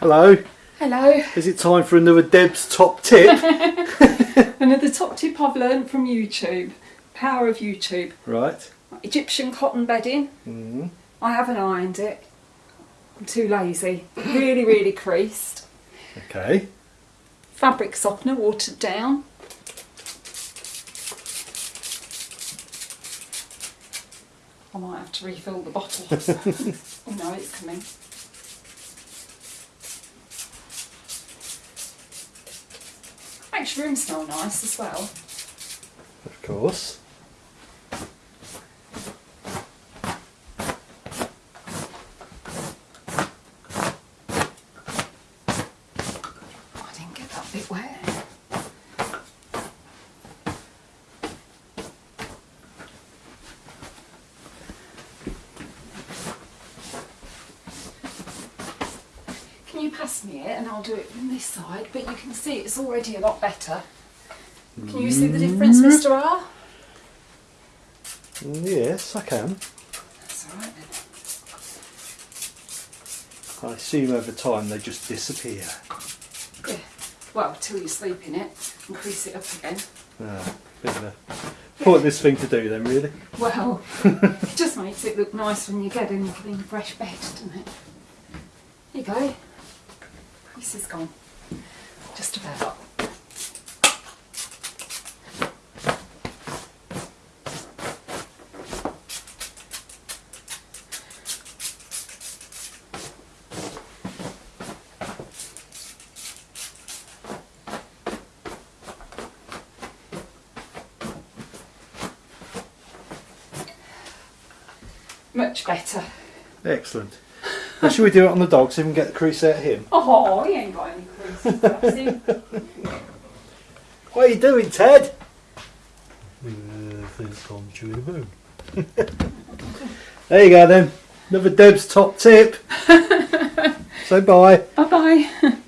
Hello. Hello. Is it time for another Deb's top tip? Another top tip I've learned from YouTube. Power of YouTube. right. Egyptian cotton bedding. Mm. I haven't ironed it. I'm too lazy. Really, really creased. Okay. Fabric softener watered down. I might have to refill the bottle. oh no, it's coming. Makes room smell nice as well. Of course. I didn't get that bit wet. Pass me it and I'll do it from this side, but you can see it's already a lot better. Can you see the difference, Mr. R? Mm, Yes, I can. That's alright then. I assume over time they just disappear. Yeah. Well, till you sleep in it and crease it up again. Ah, bit of a pointless thing to do then, really. Well, it just makes it look nice when you get in a clean, fresh bed, doesn't it? Here you go. Crease is gone. Just about. Much better. Excellent. Now, should we do it on the dog so we can get the crease out of him? Oh, he ain't got any crease. bless him. What are you doing, Ted? there you go then. Another Deb's top tip. Say bye. Bye bye.